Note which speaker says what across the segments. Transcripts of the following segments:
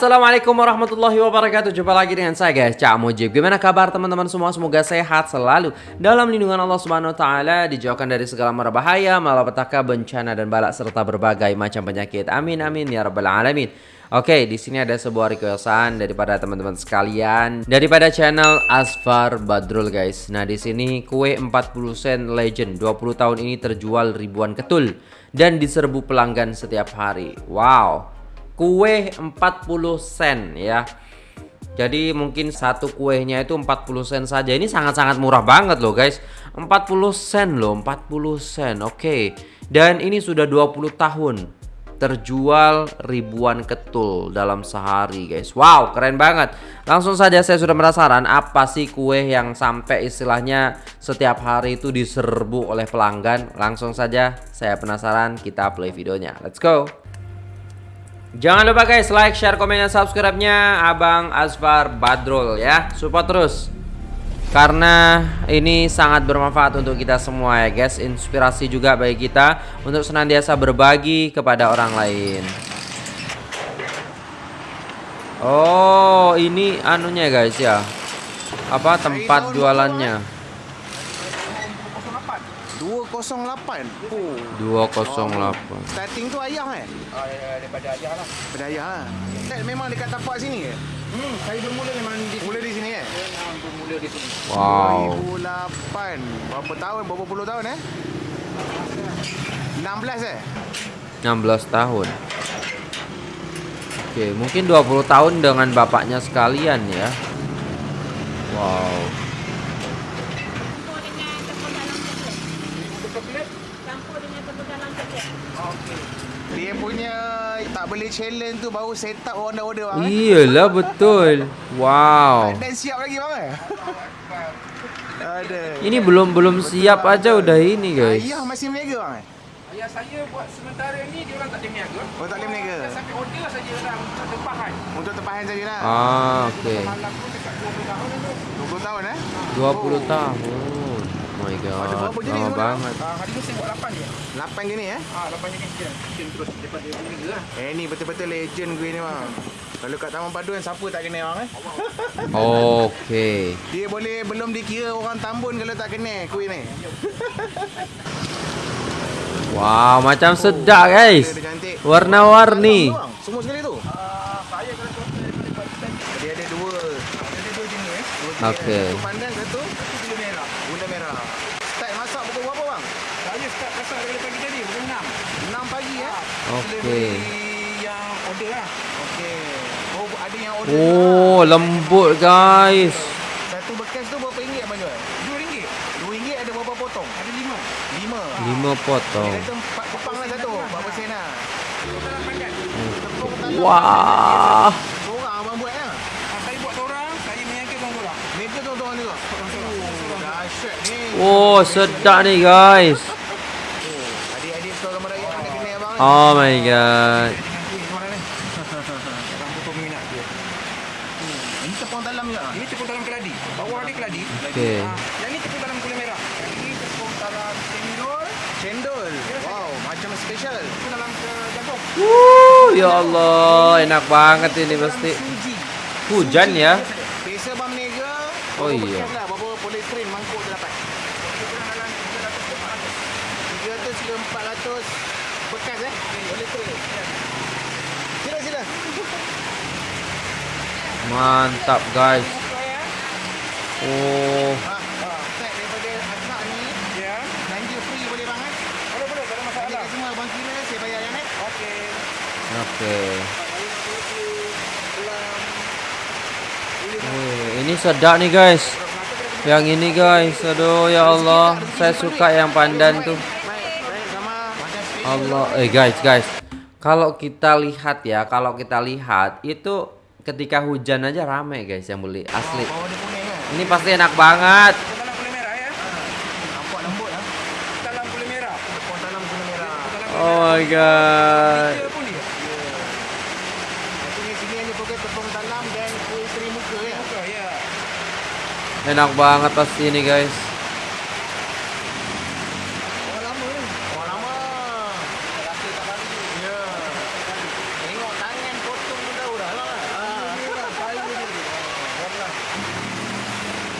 Speaker 1: Assalamualaikum warahmatullahi wabarakatuh. Jumpa lagi dengan saya guys. Cak Mujib. Gimana kabar teman-teman semua? Semoga sehat selalu. Dalam lindungan Allah subhanahu wa ta'ala Dijauhkan dari segala mara bahaya Malapetaka, bencana dan balak Serta berbagai macam penyakit. Amin amin ya rabbal alamin. Oke, di sini ada sebuah requestan daripada teman-teman sekalian daripada channel Asfar Badrul guys. Nah, di sini kue 40 sen legend. 20 tahun ini terjual ribuan ketul dan diserbu pelanggan setiap hari. Wow kue 40 sen ya. Jadi mungkin satu kuenya itu 40 sen saja. Ini sangat-sangat murah banget loh guys. 40 sen loh 40 sen oke. Okay. dan ini sudah 20 tahun terjual ribuan ketul dalam sehari guys. Wow keren banget. Langsung saja saya sudah penasaran apa sih kue yang sampai istilahnya setiap hari itu diserbu oleh pelanggan? Langsung saja saya penasaran kita play videonya. Let's go Jangan lupa guys like, share, komen, dan subscribe-nya Abang Asfar Badrul ya. Support terus. Karena ini sangat bermanfaat untuk kita semua ya guys. Inspirasi juga bagi kita Untuk senantiasa berbagi kepada orang lain. Oh ini anunya guys ya. Apa tempat jualannya
Speaker 2: 208.
Speaker 1: Oh. 208.
Speaker 2: Starting tu ayah eh?
Speaker 3: Ah, ya, ya, daripada ayah lah.
Speaker 2: Daripada ayah lah. Eh, memang dekat tapak sini ke?
Speaker 3: Hmm, saya bermula memang di
Speaker 2: Mula di sini eh?
Speaker 3: Memang bermula di sini.
Speaker 1: Wow.
Speaker 2: 2008. Berapa tahun? Berapa puluh tahun eh? 16 eh?
Speaker 1: 16 tahun. Oke, mungkin 20 tahun dengan bapaknya sekalian ya. Wow.
Speaker 2: Dia punya tak boleh challenge tu baru set up orang dah order bang.
Speaker 1: Iyalah betul. Wow.
Speaker 2: Dan siap lagi bang eh? Ada.
Speaker 1: Ini belum belum siap aja udah ini guys.
Speaker 2: Ayah masih meniaga bang eh?
Speaker 3: Ayah saya buat sementara ni dia orang tak ada niaga.
Speaker 2: Oh tak boleh meniaga?
Speaker 3: Sampai order saja dah untuk tempahan.
Speaker 2: Untuk tempahan saja lah.
Speaker 1: Ah, oke. Okay.
Speaker 3: Malam pun dekat 20 tahun tu.
Speaker 2: 20 tahun
Speaker 1: 20 tahun. Oh my god. Lama banget.
Speaker 3: Ah, hari ni saya buat 8 je.
Speaker 2: 8 gini eh?
Speaker 3: Ah, 8 jenis je. Mungkin terus daripada niaga lah.
Speaker 2: Eh ni betul-betul legend gue ni bang. Kalau kat Taman Paduan siapa tak kenal bang eh?
Speaker 1: Oke.
Speaker 2: Dia boleh belum dikira orang Tambun kalau tak kenal kuih ni.
Speaker 1: Wow, macam sedap guys.
Speaker 2: Dia cantik.
Speaker 1: Warna-warni.
Speaker 2: Semua sekali tu.
Speaker 3: Ah, saya kalau contoh daripada Pakistan,
Speaker 2: Dia ada dua.
Speaker 3: ada dua jenis eh.
Speaker 2: dua jenis.
Speaker 1: Okey.
Speaker 2: Satu pandang satu
Speaker 3: Satu gula merah.
Speaker 2: merah. Start masak pukul berapa bang?
Speaker 3: Saya start masak daripada pagi tadi, pukul 6.
Speaker 2: 6 pagi eh?
Speaker 1: Oke.
Speaker 3: yang order lah.
Speaker 2: Okey. Oh ada yang order.
Speaker 1: Oh, lembut guys.
Speaker 2: Satu bekas tu berapa ringgit abang jual?
Speaker 3: RM2.
Speaker 2: Dua ringgit ada berapa potong?
Speaker 3: Ada 5.
Speaker 2: Lima.
Speaker 1: 5 potong.
Speaker 2: Dia kata empat kepang lah satu. Berapa sen lah?
Speaker 1: Wah.
Speaker 2: Seorang abang buat lah.
Speaker 3: Ah, saya buat seorang, saya meniaga seorang.
Speaker 2: Mereka tuan-tuan juga. Oh, dahsyat ni.
Speaker 1: Oh, sedap nih guys.
Speaker 2: Oh, ni.
Speaker 1: My god.
Speaker 3: Dengan kuih kemarin ni. Orang betul minat dia.
Speaker 2: Ini tepung dalam juga.
Speaker 3: Ini tepung dalam keladi. Bawah dia keladi.
Speaker 1: Okey.
Speaker 3: Ah, yang ni tepung dalam gula merah. Yang ini tepung dalam cendol.
Speaker 2: Cendol. Wow, macam special.
Speaker 3: Tepung dalam ke jagung.
Speaker 1: Wuh, ya Allah, enak banget ini pasti. Hujan ya.
Speaker 2: Biasa bang meniaga.
Speaker 1: Oh, iya.
Speaker 2: Bayar yang eh?
Speaker 3: Okey.
Speaker 1: oke. Wih, ini sedap nih guys. Yang ini guys, aduh ya Allah, saya suka yang pandan tuh. Allah, eh guys, guys. Kalau kita lihat ya, kalau kita lihat itu ketika hujan aja rame guys yang beli asli.
Speaker 2: Kuning kan?
Speaker 1: Ini pasti enak banget.
Speaker 3: Tepung dalam gula merah ya.
Speaker 2: Nampak lembut ah.
Speaker 3: Dalam gula merah.
Speaker 2: Tepung dalam gula merah.
Speaker 3: Dalam
Speaker 1: Oh my god.
Speaker 3: Dia pun dia.
Speaker 2: Sini sini hanya pakai tepung dalam dan kuih teri muka ya.
Speaker 3: Buka ya.
Speaker 1: Enak banget pasti ini guys.
Speaker 2: Orang lama ni. Orang lama. Rasa tak baru. Ya. Tengok tangan potong pun tahu dah lah.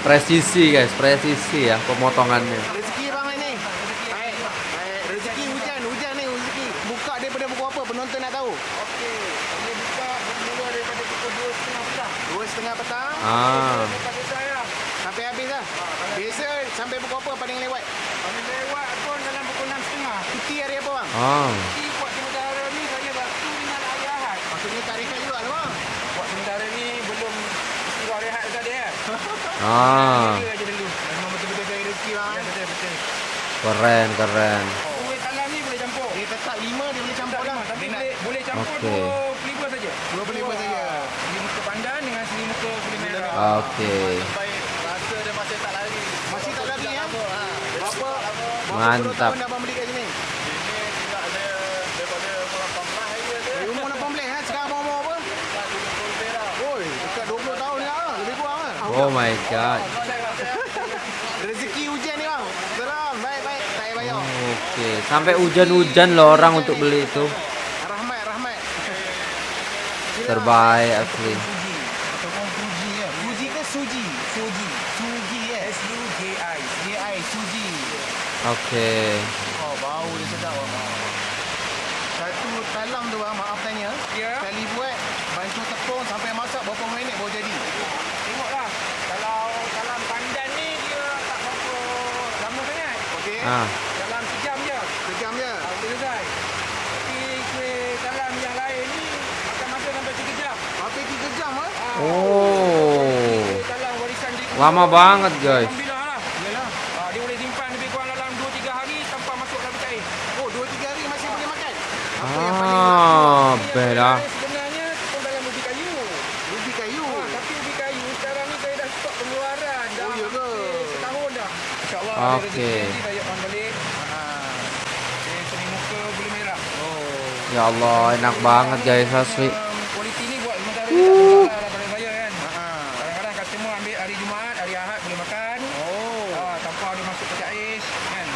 Speaker 1: Presisi guys, presisi ya pemotongannya.
Speaker 2: Rezeki bang ini. Baik. Baik. Rezeki hujan, hujan ni rezeki. Buka daripada pukul apa penonton nak tahu?
Speaker 3: Okey. Kami buka bermula daripada pukul 2.30 petang.
Speaker 2: Dua setengah petang
Speaker 1: Ah,
Speaker 2: sampai habis lah. Biasa sampai pukul apa paling lewat?
Speaker 3: kami lewat pun dalam pukul 6.30.
Speaker 2: Cuti hari apa bang?
Speaker 1: oh,
Speaker 3: Jadi buat sementara ni saya waktu dengan Ahad.
Speaker 2: Maksudnya tak rehat juga lah bang.
Speaker 3: Buat sementara ni belum istiwa rehat dekat dia.
Speaker 1: ah,
Speaker 3: Jaga aja dulu.
Speaker 2: Memang betul-betul cari rezeki bang.
Speaker 3: Ya,
Speaker 2: eh.
Speaker 3: betul, betul.
Speaker 1: keren keren.
Speaker 3: Kuih talam ni boleh campur.
Speaker 2: Dia tetap lima dia boleh campur lah.
Speaker 3: Tapi
Speaker 2: Dia nak
Speaker 3: boleh, boleh campur
Speaker 1: Okey.
Speaker 3: 25 saja.
Speaker 2: 25 saja.
Speaker 3: Selimut pandan dengan selimut kulit merah.
Speaker 1: Oke,
Speaker 2: baik. Rasa dia masih tak lari. Masih tak lari ya? Berapa? Berapa
Speaker 1: Mantap.
Speaker 2: puluh tahun dah abang beli kat sini?
Speaker 3: Ini tidak ada daripada umur 18 hari dia.
Speaker 2: Dari umur 18 ha? Sekarang abang umur apa? Oi, dekat 20 tahun dah lah. Lebih kurang lah.
Speaker 1: Oh my god.
Speaker 2: Rezeki hujan ni bang. Seram. Baik, baik. Payah bayar.
Speaker 1: Oke, sampai hujan-hujan loh orang untuk beli itu.
Speaker 2: Rahmat, rahmat.
Speaker 1: Terbaik asli.
Speaker 2: Fuji. Ataupun Fuji ya. Fuji ke Suji? Fuji. Suji ya.
Speaker 3: S-U-J-I.
Speaker 2: J-I, Suji.
Speaker 1: Oke.
Speaker 2: Oh, bau dia sedap bang. Satu talam tu bang, maaf tanya.
Speaker 3: Ya.
Speaker 2: Sekali buat, bantu tepung sampai masak berapa minit baru jadi?
Speaker 3: Tengoklah. Kalau dalam pandan ni dia tak berapa lama sangat.
Speaker 2: Okey.
Speaker 1: Ah,
Speaker 3: Dalam sejam je.
Speaker 2: Sejam je.
Speaker 3: Ah, Boleh selesai. Tapi kuih talam yang lain ni akan masa sampai 3 jam.
Speaker 2: Hampir 3 jam ah.
Speaker 3: Ah,
Speaker 1: oh,
Speaker 3: talam warisan di
Speaker 1: lama banget guys.
Speaker 3: Alhamdulillah lah.
Speaker 2: Yalah.
Speaker 3: Ah, dia boleh simpan lebih kurang dalam 2-3 hari tanpa masuk dalam cair.
Speaker 2: Oh, 2 3 hari masih boleh makan.
Speaker 1: Ah.
Speaker 3: Sebenarnya pun dalam ubi kayu.
Speaker 2: Ubi kayu.
Speaker 3: Ah, tapi ubi kayu sekarang ni saya dah stop pengeluaran. Dah
Speaker 2: Oh, ya ke?
Speaker 3: setahun dah. InsyaAllah
Speaker 1: Okey.
Speaker 3: ada rezeki nanti saya on balik.
Speaker 2: Ah.
Speaker 3: Eh, seni muka bulu merah.
Speaker 2: Oh.
Speaker 1: Ya Allah, enak banget guys asli.
Speaker 3: Kualiti ni buat lah pada saya kan.
Speaker 2: Ah.
Speaker 3: Kadang-kadang customer ambil hari Jumaat, hari Ahad boleh makan.
Speaker 2: Oh.
Speaker 3: Ah, tanpa dia masuk peti ais kan.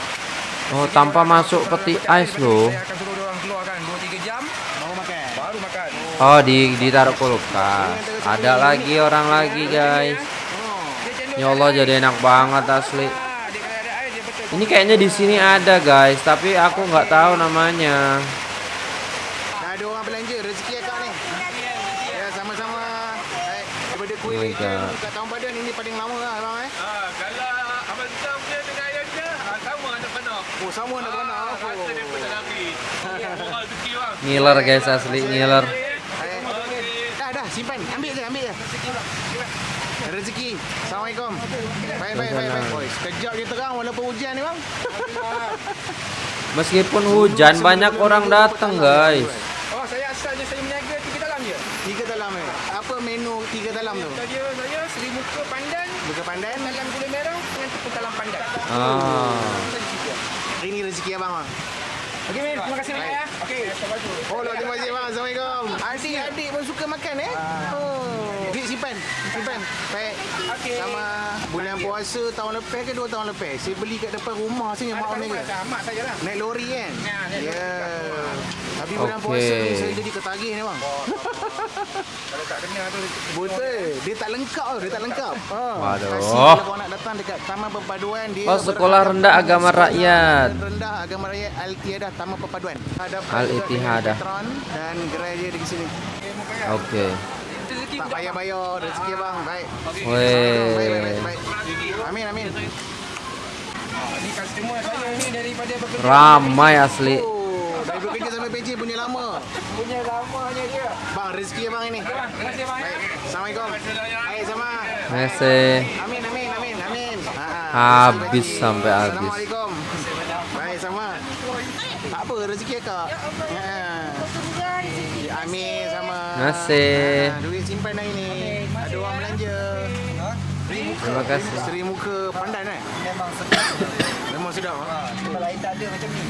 Speaker 1: Oh, tanpa masuk peti ais loh.
Speaker 3: Saya akan suruh dia orang keluarkan 2-3 jam
Speaker 2: Mau makan.
Speaker 3: baru makan.
Speaker 1: Oh, di ditaruh kulkas. Ada lagi orang lagi guys. Ya Allah, jadi enak banget asli. Ini kayaknya di sini ada guys, tapi aku nggak tahu namanya.
Speaker 2: Dah ada orang belanja rezeki akak ni. Ya, sama-sama. Baik,
Speaker 1: Oh
Speaker 2: kat Taman Padan ini paling lama lah abang eh.
Speaker 3: Ah, kalau abang Sam dia dengan ayah dia, ah, sama anak panah.
Speaker 2: Oh, sama nak mana?
Speaker 3: Ah,
Speaker 2: Oh.
Speaker 3: rasa daripada Nabi. Moral rezeki bang.
Speaker 1: Ngiler guys asli ngiler.
Speaker 2: Baik. Dah, dah, simpan. Ambil je, ambil je. Rezeki. Assalamualaikum. Baik, baik, baik, baik. Oi, sekejap dia terang walaupun hujan ni bang.
Speaker 1: Meskipun hujan banyak orang datang guys.
Speaker 3: Oh, saya asalnya saya meniaga tiga dalam
Speaker 2: tu?
Speaker 3: Saja saya seri muka pandan,
Speaker 2: Buka pandan.
Speaker 3: talam gula merah dengan tepung talam pandan.
Speaker 1: Ah.
Speaker 2: Ini rezeki abang bang.
Speaker 3: Okey, Min. Terima kasih banyak ya. Okey.
Speaker 2: Oh, terima kasih bang. Assalamualaikum. Adik-adik pun suka makan eh? Oh. Duit simpan. Simpan. Baik.
Speaker 3: Okey.
Speaker 2: Sama bulan puasa tahun lepas ke dua tahun lepas. Saya beli kat depan rumah sini mak ni.
Speaker 3: Mak saya lah.
Speaker 2: Naik lori kan?
Speaker 3: Ya, naik
Speaker 2: bulan
Speaker 1: Okey.
Speaker 2: puasa ni saya jadi ketagih ni bang.
Speaker 3: Kalau tak kena tu
Speaker 2: Betul. Dia tak lengkap tau. Dia tak lengkap. Ha.
Speaker 1: Waduh.
Speaker 2: Kasih kalau kau nak datang dekat Taman Perpaduan dia.
Speaker 1: Oh, Sekolah Rendah Agama Rakyat.
Speaker 2: Rendah Agama Rakyat Al-Tiadah Taman Perpaduan. Ada
Speaker 1: Al-Ittihadah.
Speaker 2: Petron dan gerai dia di sini.
Speaker 1: Oke.
Speaker 3: rezeki
Speaker 2: Tak payah bayar rezeki bang. Baik. Baik, baik,
Speaker 1: Weh.
Speaker 2: baik, baik. Amin, amin.
Speaker 3: Ni customer saya ni daripada bekerja.
Speaker 1: Ramai asli.
Speaker 2: Oh, dari bekerja sampai pencet punya lama.
Speaker 3: Punya lamanya dia.
Speaker 2: Bang, rezeki abang ini.
Speaker 3: Terima kasih banyak.
Speaker 2: Baik. Assalamualaikum. Baik, sama.
Speaker 1: Mese.
Speaker 2: Amin, amin, amin, amin. Ha,
Speaker 1: Habis
Speaker 2: rezeki.
Speaker 1: sampai habis.
Speaker 2: Assalamualaikum. Baik, sama. Tak apa, rezeki akak. Ha. Amin, sama.
Speaker 1: Mese.
Speaker 2: Ha, duit simpan dah ini. Ada orang belanja.
Speaker 1: Terima kasih.
Speaker 2: Seri muka pandan eh? Memang sedap. Memang sedap. Ha?
Speaker 3: Tempat lain tak ada macam ni.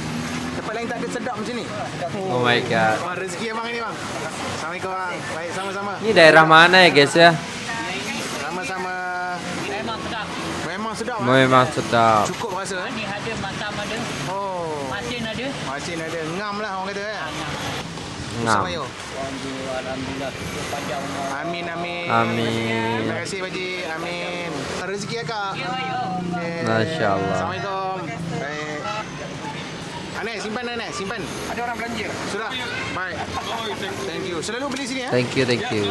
Speaker 2: Tempat lain tak ada sedap macam ni.
Speaker 1: Oh my god.
Speaker 2: Rezeki abang ini bang. Assalamualaikum bang. Baik, sama-sama.
Speaker 1: Ini daerah mana ya guys ya?
Speaker 2: Sama-sama.
Speaker 4: Memang sedap.
Speaker 2: Memang sedap.
Speaker 1: Memang sedap.
Speaker 2: Cukup rasa eh?
Speaker 4: Ni ada, matam ada,
Speaker 2: Oh.
Speaker 4: masin ada.
Speaker 2: Masin ada. Ngam lah orang kata eh.
Speaker 1: Ngam.
Speaker 3: Alhamdulillah.
Speaker 2: Amin amin.
Speaker 1: Amin.
Speaker 2: Terima kasih Baji. Amin. Rezeki ya kak. Okay.
Speaker 1: Masya Allah.
Speaker 2: Assalamualaikum. Baik. Anek simpan nenek simpan.
Speaker 3: Ada orang belanja.
Speaker 2: Sudah. Baik. Thank you. Selalu beli sini ya.
Speaker 1: Thank you, thank you.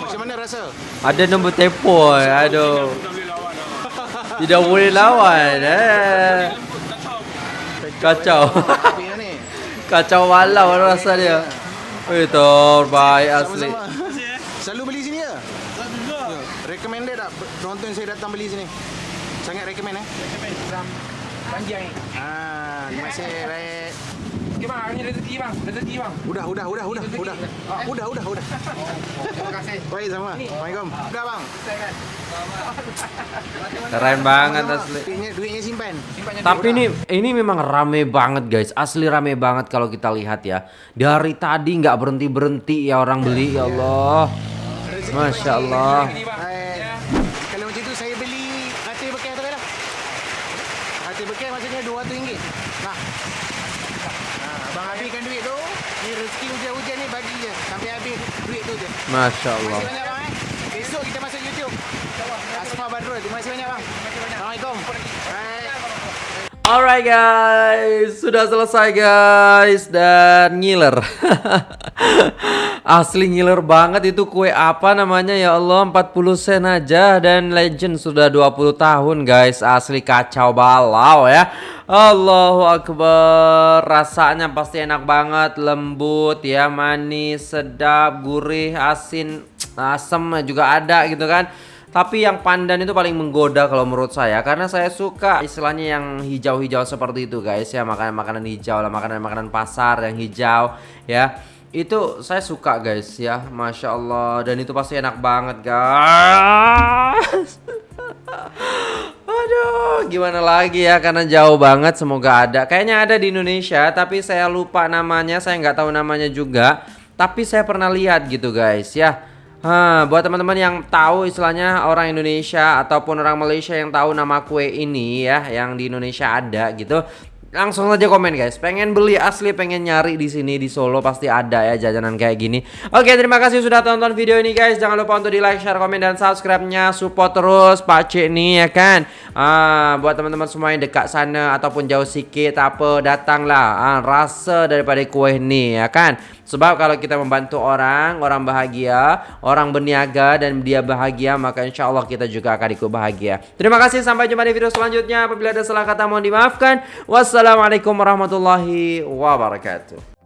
Speaker 2: Macam mana rasa?
Speaker 1: Ada nombor telefon. Aduh. Tidak boleh lawan. Eh. Kacau. Kacau walau rasa dia. Eh, terbaik asli.
Speaker 2: Selalu beli sini ya? Ya. Recommended tak penonton saya datang beli sini? Sangat recommend eh?
Speaker 3: Panjang ni.
Speaker 2: Ah, terima kasih. Baik.
Speaker 3: Okey bang, ini rezeki bang. Rezeki bang.
Speaker 2: Udah, udah, udah, udah, udah. Ah, udah, udah, udah.
Speaker 3: Terima kasih.
Speaker 2: Baik sama. Assalamualaikum. Udah bang.
Speaker 1: Keren banget asli.
Speaker 2: Duitnya, duitnya simpan.
Speaker 3: Simpannya
Speaker 1: Tapi ini ini memang rame banget guys, asli rame banget kalau kita lihat ya. Dari tadi nggak berhenti berhenti ya orang beli ya Allah. Masya Allah.
Speaker 3: Ini bang.
Speaker 2: Baik. Kalau macam tu saya beli hati bekas tu kan? Hati bekas maksudnya RM200. Nah. Nah, abang habiskan duit tu. Ni rezeki hujan-hujan ni bagi je. Sampai habis duit tu je.
Speaker 1: Masya
Speaker 2: Terima
Speaker 1: Allah.
Speaker 2: kasih banyak bang eh. Besok kita masuk YouTube. Asma Badrul. Terima kasih banyak bang. Assalamualaikum.
Speaker 1: Alright guys, sudah selesai guys dan ngiler. Asli ngiler banget itu kue apa namanya ya Allah 40 sen aja dan legend sudah 20 tahun guys. Asli kacau balau ya. Allahu akbar. Rasanya pasti enak banget, lembut ya, manis, sedap, gurih, asin, asam juga ada gitu kan. Tapi yang pandan itu paling menggoda kalau menurut saya karena saya suka istilahnya yang hijau-hijau seperti itu guys ya. Makanan-makanan hijau lah makanan-makanan pasar yang hijau ya. Itu saya suka guys ya. Masya Allah. Dan itu pasti enak banget guys. Aduh, gimana lagi ya? Karena jauh banget semoga ada. Kayaknya ada di Indonesia tapi saya lupa namanya, saya nggak tahu namanya juga. Tapi saya pernah lihat gitu guys ya. Hah, buat teman-teman yang tahu istilahnya orang Indonesia ataupun orang Malaysia yang tahu nama kue ini ya, yang di Indonesia ada gitu. Langsung aja komen guys. Pengen beli asli, pengen nyari di sini di Solo pasti ada ya jajanan kayak gini. Oke, terima kasih sudah tonton video ini guys. Jangan lupa untuk di like, share, komen dan subscribe-nya. Support terus Pak nih ya kan. Ah, buat teman-teman semua yang dekat sana ataupun jauh sikit apa datanglah. Ah, rasa daripada kue ini ya kan. Sebab kalau kita membantu orang, orang bahagia, orang berniaga dan dia bahagia, maka insya Allah kita juga akan ikut bahagia. Terima kasih, sampai jumpa di video selanjutnya. Apabila ada salah kata mohon dimaafkan. Wassalamualaikum warahmatullahi wabarakatuh.